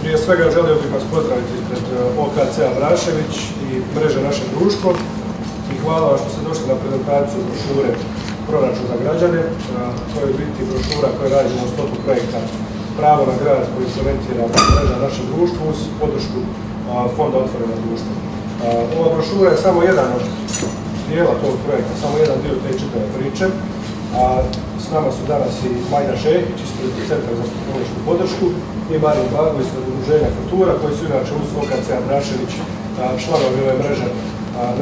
Prije svega želio bih vas pozdraviti ispred OKC-a Brašević i mreže naše društvo i hvala vam što ste došli na prezentaciju brošure proračun za građane. To je biti brošura koja radimo u stopu projekta Pravo na grad koji se orientira mreža našem društvu uz podršku Fonda otvorena društva. Ova brošura je samo jedan od dijela tog projekta, samo jedan dio te čitave priče. A s nama su danas i Majda Šehić ispred Centra za tehnološku podršku i Marin Bago iz Udruženja Kultura koji su inače uz OKC Brašević članovi ove mreže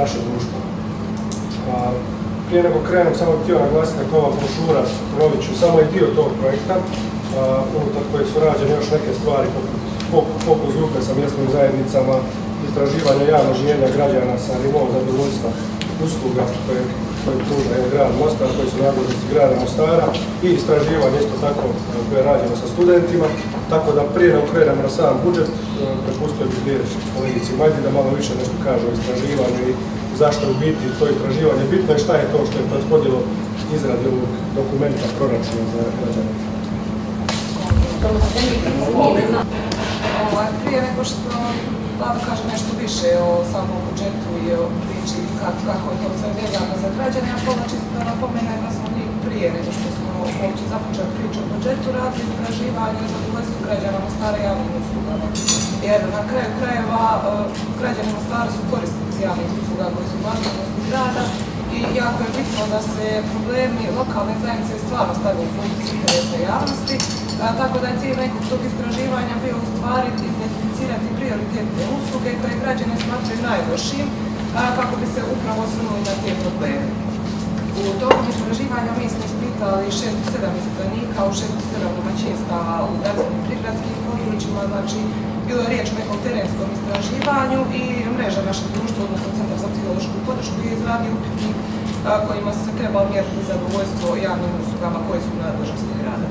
naše društva. Prije nego krenem, samo htio naglasiti kako ova brošura, ću, samo je dio tog projekta, unutar koje su rađene još neke stvari poput fokus grupe sa mjesnim zajednicama, istraživanja javnog življenja građana sa nivom zadovoljstva usluga koje, koje pruža grad Mostar, koji su nadležnosti grada Mostara i istraživanje isto tako koje rađeno sa studentima. Tako da prije nego na sam budžet, prepustio bih riječ kolegici Majdi da malo više nešto kaže o istraživanju i zašto u biti to istraživanje bitno i šta je to što je prethodilo izradi ovog dokumenta proračuna za građane. Ovaj, prije nego što Vlada kaže nešto više o samom budžetu i o priči kako je to sve vezano za građane, ja pola čisto da napomenem da smo mi prije nego što smo uopće započeli priču o budžetu radili istraživanje za ulazku građana stare javnim uslugama. Jer na kraju krajeva e, građani Mostara su korisnici javnih usluga koji su vlasnosti grada i jako je bitno da se problemi lokalne zajednice stvarno stavljaju u funkciju interesa javnosti, tako da je cilj nekog tog istraživanja bio u stvari identificirati prioritetne usluge koje građane smatraju najlošijim kako bi se upravo osvrnuli na te probleme. U tokom istraživanja mi smo ispitali 607 ispitanika u 607 domaćinstava u gradskim i prigradskim područjima, znači bilo je riječ o nekom terenskom istraživanju i mreža našeg društva, odnosno Centar za psihološku podršku je izradio upitnik kojima se trebalo mjeriti zadovoljstvo javnim uslugama koje su nadležnosti grada.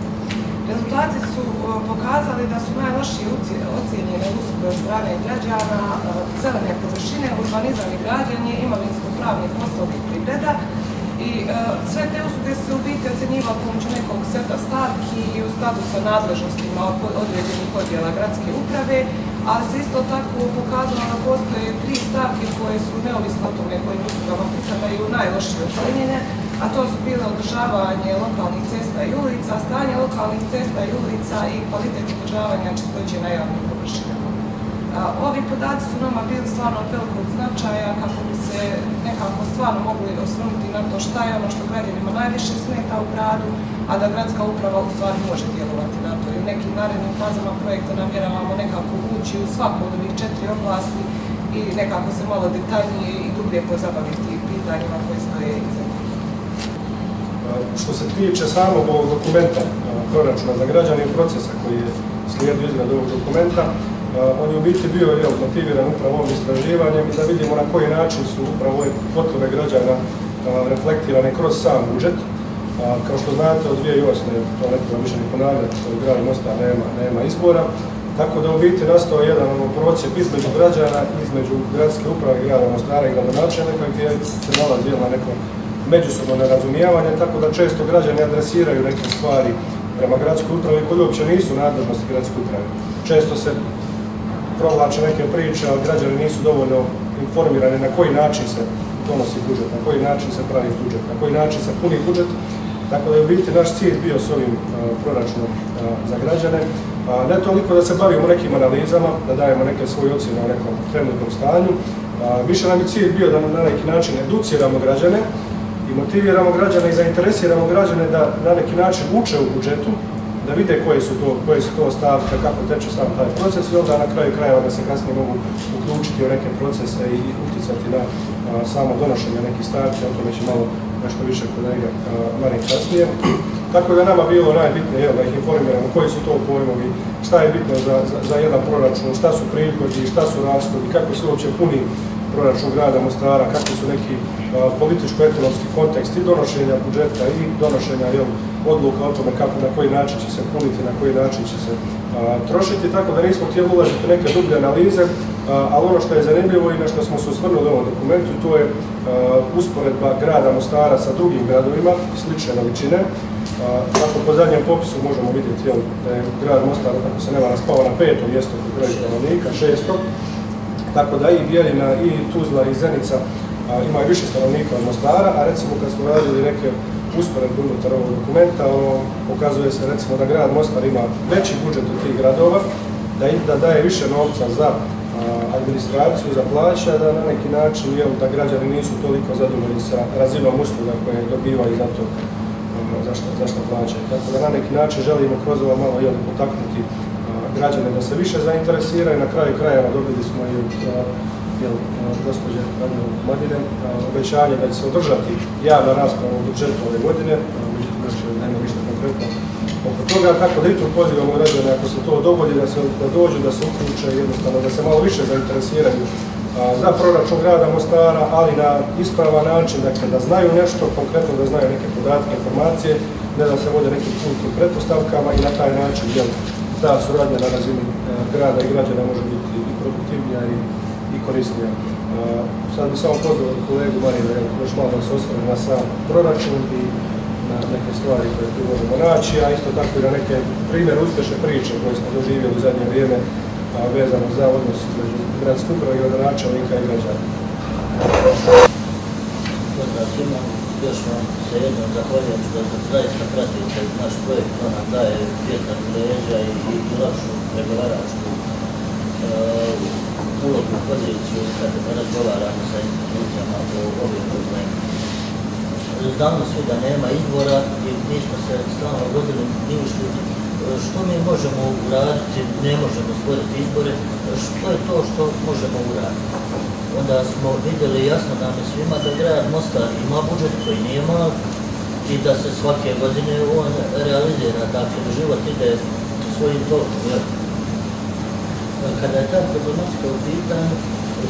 Rezultati su pokazali da su najlošije ocijenjene usluge od strane građana, zelene površine, urbanizam i građanje, imovinsko-pravni poslovi i privreda, i sve te usluge se u biti ocjenjivali pomoću nekog seta stavki i u skladu sa nadležnostima određenih odjela gradske uprave, ali se isto tako pokazalo da postoje tri stavke koje su neovisno o tome kojim uslugama pripadaju najlošije ocjenjene, a to su bile održavanje lokalnih cesta i ulica, stanje lokalnih cesta i ulica i kvalitet održavanja čistoće na javnim površinama. Ovi podaci su nama bili stvarno od velikog značaja kako bi se nekako stvarno mogli osvrnuti na to šta je ono što građanima najviše smeta u gradu, a da gradska uprava u stvari može djelovati na to. I u nekim narednim fazama projekta namjeravamo nekako ući u svaku od ovih četiri oblasti i nekako se malo detaljnije i dublje pozabaviti pitanjima koje stoje iza što se tiče samog ovog dokumenta proračuna za građane i procesa koji je slijedio izradu ovog dokumenta, on je u biti bio jel, motiviran upravo ovim istraživanjem i da vidimo na koji način su upravo ove potrebe građana reflektirane kroz sam budžet. Kao što znate, od 2008. to ne treba više ni ponavljati, što grad Mostar nema, nema izbora, tako da u biti nastao jedan ono, između građana, između gradske uprave grada Mostara i gradonačelnika gdje se nalazi na nekom međusobno nerazumijevanje, tako da često građani adresiraju neke stvari prema gradskoj upravi koji uopće nisu nadležnosti gradske uprave. Često se provlače neke priče, ali građani nisu dovoljno informirani na koji način se donosi budžet, na koji način se pravi budžet, na koji način se puni budžet. Tako da je u biti naš cilj bio s ovim proračunom za građane. ne toliko da se bavimo nekim analizama, da dajemo neke svoje ocjene o nekom trenutnom stanju. više nam je cilj bio da na neki način educiramo građane, i motiviramo građane i zainteresiramo građane da na neki način uče u budžetu, da vide koje su to, koje su to stavke, kako teče sam taj proces i onda na kraju krajeva da se kasnije mogu uključiti u neke procese i utjecati na samo donošenje nekih stavki, o tome će malo nešto više kolega Marin kasnije. Tako da nama bilo najbitnije da ih informiramo koji su to pojmovi, šta je bitno za, za, za jedan proračun, šta su prihodi, šta su rashodi, kako se uopće puni proračun grada Mostara, kakvi su neki političko-ekonomski kontekst i donošenja budžeta i donošenja odluka o tome kako, na koji način će se puniti, na koji način će se trošiti, tako da nismo htjeli ulaziti neke dublje analize, ali ono što je zanimljivo i na što smo se osvrnuli u ovom dokumentu, to je usporedba grada Mostara sa drugim gradovima slične veličine Tako po zadnjem popisu možemo vidjeti jel, da je grad Mostar, ako se ne vara, spao na peto mjesto po broju stanovnika, šesto. Tako da i Bijeljina, i Tuzla, i Zenica imaju više stanovnika od Mostara, a recimo kad smo radili neke usporedbe unutar ovog dokumenta, ono, pokazuje se recimo da grad Mostar ima veći budžet od tih gradova, da, da daje više novca za administraciju, za plaća, da na neki način da građani nisu toliko zadovoljni sa razinom usluga koje dobivaju za to zašto, zašto plaćaju. Tako da na neki način želimo kroz ovo malo potaknuti građane da se više zainteresiraju. Na kraju krajeva dobili smo i jel, gospođe Madine obećanje da će se održati javna rasprava u budžetu ove godine, međutim nema ništa konkretno oko toga, tako da i tu pozivamo građane ako se to dogodi da se da dođu, da se uključe jednostavno, da se malo više zainteresiraju za proračun grada Mostara, ali na ispravan način, dakle da znaju nešto, konkretno da znaju neke podatke, informacije, ne da se vode nekim putnim pretpostavkama i na taj način jel, ta suradnja na razini e, grada i građana može biti i produktivnija i, i korisnija. E, sad bih samo pozvao kolegu Marina, još malo da se osvrne na sam proračun i na neke stvari koje tu možemo naći, a isto tako i na neke primjer uspješne priče koje smo doživjeli u zadnje vrijeme vezano za odnos između gradske uprave i načelnika i građana. Još vam se jednom zahvaljujem što zaista pratite naš projekt, on nam daje vjetar leđa i, i lakšu pregovaračku uh, ulogu, poziciju kad razgovaramo sa institucijama o ovim problemima. Znamo svi da nema izbora i mi smo se stalno vodili ni ušli što mi možemo uraditi, ne možemo stvoriti izbore, što je to što možemo uraditi. Onda smo vidjeli jasno nam je svima da grad Mostar ima budžet koji nije mal i da se svake godine on realizira, dakle život ide svojim tokom. Kada je ta problematika u pitanju,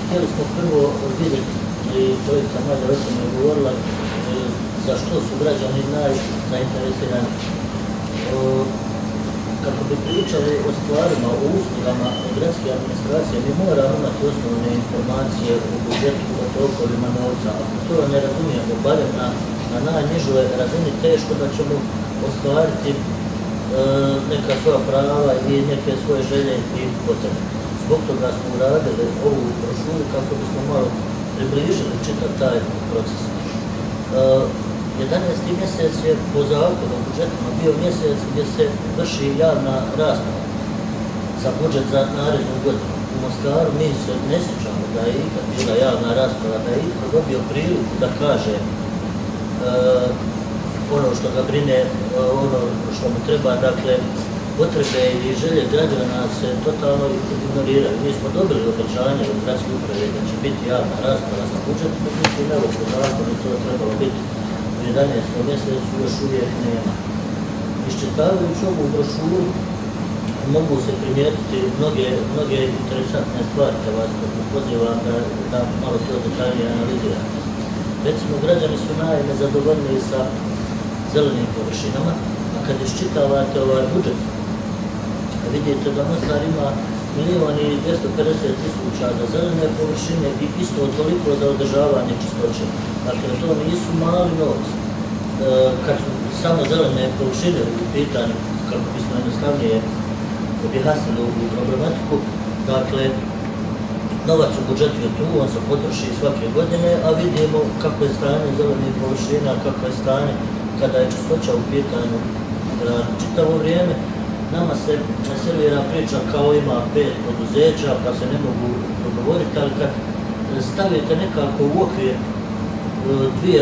htjeli smo prvo vidjeti, i čovjeca Mađa o tom je govorila, za što su građani najzainteresirani kako bi pričali o stvarima, o uslugama gradske administracije, mi moramo imati osnovne informacije o budžetu, o tokovima novca. Ako to ne razumijemo, barem na, na najnižoj razini, teško da ćemo ostvariti e, neka svoja prava i neke svoje želje i potrebe. Zbog toga smo uradili ovu brošuru kako bismo malo približili čitav taj proces. E, 11. mjesec je po zakonu budžetima bio mjesec gdje se vrši javna rasprava za budžet za narednu godinu. U Mostaru mi se ne sjećamo da je ikad bila javna rasprava, da je ikad dobio priliku da kaže e, ono što ga brine, e, ono što mu treba, dakle, potrebe i želje građana se totalno ignoriraju. Mi smo dobili obećanje od gradske uprave da će biti javna rasprava za budžet, međutim, evo po zakonu to trebalo biti 11. mjesecu još uvijek nema. Iščitavajući ovu brošuru mogu se primijetiti mnoge, mnoge interesantne stvari, da vas pozivam da, da malo to detaljnije analizirate. Recimo, građani su najnezadovoljniji sa zelenim površinama, a kad iščitavate ovaj budžet, vidite da Mostar ima milijon i 250 tisuća za zelene površine i isto toliko za održavanje čistoće. Dakle, to nisu mali novci. E, kad su samo zelene površine u pitanju, kako bismo jednostavnije objasnili ovu problematiku, dakle, novac u budžetu je tu, on se potroši svake godine, a vidimo kako je stanje zelenih površina, kako je stanje kada je čistoća u pitanju čitavo vrijeme nama se servira priča kao ima pet poduzeća pa se ne mogu dogovoriti, ali kad stavite nekako u okvir dvije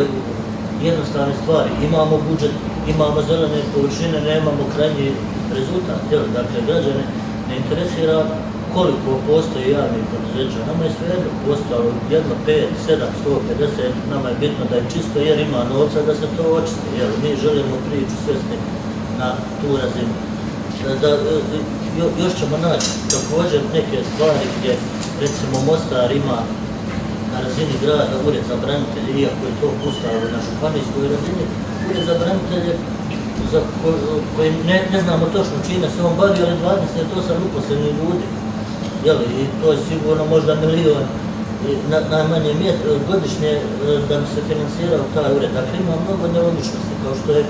jednostavne stvari, imamo budžet, imamo zelene površine, nemamo krajnji rezultat, dakle građane ne interesira koliko postoji javnih poduzeća. Nama je svejedno postalo jedno, pet, sedam, sto, pedeset, nama je bitno da je čisto jer ima novca da se to očisti, jer mi želimo priču svesti na tu razinu. Da, još ćemo naći također neke stvari gdje recimo Mostar ima razini grada ured za branitelje, iako je to ustavo na županijskoj razini, ured za branitelje za ko, koji ne, ne znamo točno čime se on bavi, ali 28 uposlenih ljudi. I to je sigurno možda milion na, najmanje godišnje e, da bi se financirao taj ured. Dakle, ima mnogo nelogičnosti, kao što je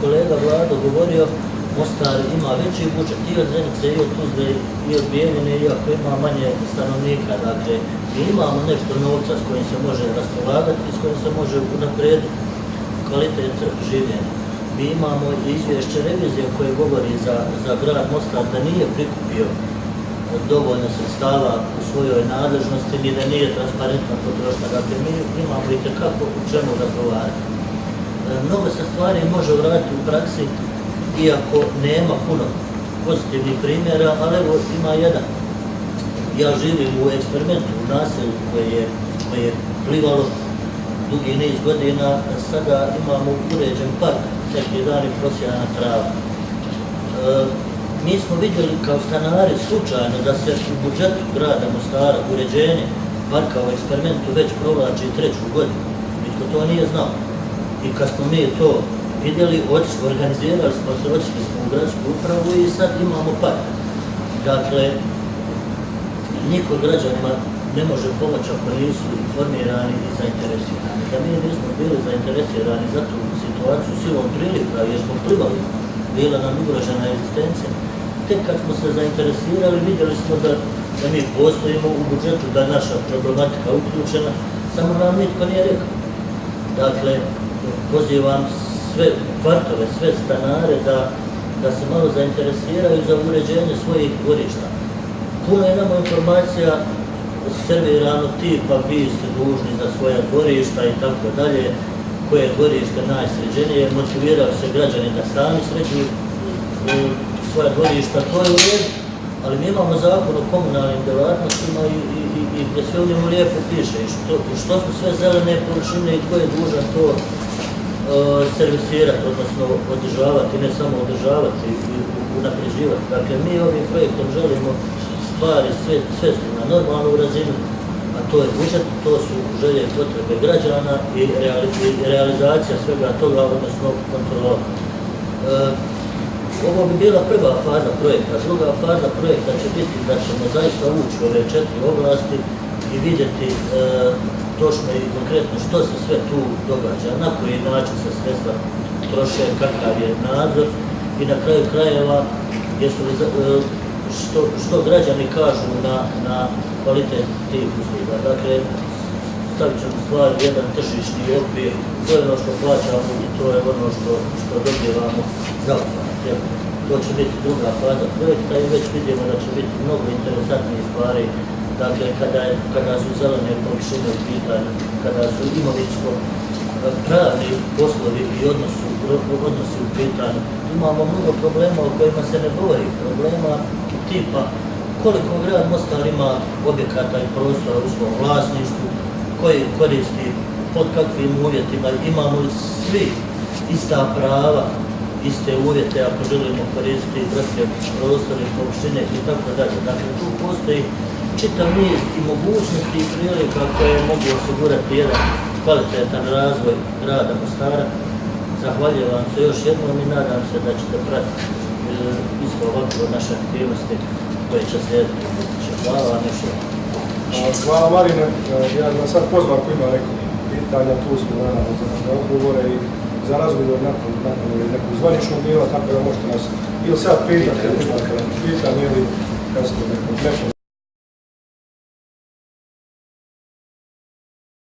kolega Vlado govorio, Mostar ima veći budžet i od Zenice, i od Tuzle, i od Bijeljine, iako ima manje stanovnika. Dakle, mi imamo nešto novca s kojim se može raspolagati i s kojim se može unaprijediti kvalitet življenja. Mi imamo i izvješće revizije koje govori za, za grad Mostar da nije prikupio dovoljno sredstava u svojoj nadležnosti ni da nije transparentna potrošnja. Dakle, mi imamo i tekako u čemu razgovarati. E, Mnogo se stvari može uraditi u praksi, iako nema puno pozitivnih primjera, ali evo ima jedan. Ja živim u eksperimentu u naselju koje je, plivalo dugi niz godina, sada imamo uređen park, neki dan je prosjena trava. E, mi smo vidjeli kao stanari slučajno da se u budžetu grada Mostara uređenje parka u eksperimentu već provlači treću godinu. Nitko to nije znao. I kad smo mi to vidjeli, organizirali smo se, otišli smo u gradsku upravu i sad imamo park. Dakle, niko građanima ne može pomoći ako nisu informirani i zainteresirani. Da mi nismo bili zainteresirani za tu situaciju silom prilika, jer smo plivali, bila nam ugrožena egzistencija, tek kad smo se zainteresirali, vidjeli smo da, da mi postojimo u budžetu, da je naša problematika uključena, samo nam nitko nije rekao. Dakle, pozivam sve kvartove, sve stanare da, da se malo zainteresiraju za uređenje svojih dvorišta. Puno je nama informacija servirano tipa vi ste dužni za svoja dvorišta i tako dalje, koje je dvorište najsređenije, motivirao se građani da sami sređuju svoja dvorišta, to je u ali mi imamo zakon o komunalnim djelatnostima i, i, i, i gdje sve u njemu lijepo piše i što, što su sve zelene površine i tko je dužan to servisirati, odnosno održavati, ne samo održavati i unapređivati. Dakle, mi ovim projektom želimo stvari sve, svesti na normalnu razinu, a to je budžet, to su želje i potrebe građana i, reali, i realizacija svega toga, odnosno kontrola. Uh, ovo bi bila prva faza projekta. Druga faza projekta će biti da ćemo zaista ući u ove četiri oblasti i vidjeti e, točno i konkretno što se sve tu događa, na koji način se sredstva troše, kakav je nadzor i na kraju krajeva jesu li, e, što, što građani kažu na, na kvalitet tih usluga. Dakle, stavit ćemo stvari u jedan tržišni okvir, to je ono što plaćamo i to je ono što, što dobijevamo za? To će biti druga faza projekta i već vidimo da će biti mnogo interesantnijih stvari. Dakle, kada, kada su zelene površine u pitanju, kada su imovinsko pravni poslovi i odnosu, odnosi u pitanju, imamo mnogo problema o kojima se ne govori. Problema tipa koliko grad Mostar ima objekata i prostora u svom vlasništvu, koji koristi, pod kakvim uvjetima, imamo li svi ista prava, iste uvjete ako želimo koristiti gradske prostore, površine i tako dalje. Dakle, tu postoji čitav niz i mogućnosti i prilika koje mogu osigurati jedan kvalitetan razvoj grada Mostara. Zahvaljujem vam se još jednom i nadam se da ćete pratiti e, isto ovako naše aktivnosti koje će slijediti. u buduće. Hvala vam još jednom. A, Hvala Marine, E, ja bih vas sad pozvao ako ima neko pitanja, tu smo naravno za, odgovore i za razgovor nakon, nakon nekog zvaničnog dijela, tako da možete nas ili sad pitati, ili pitanje ili kasnije neko, neko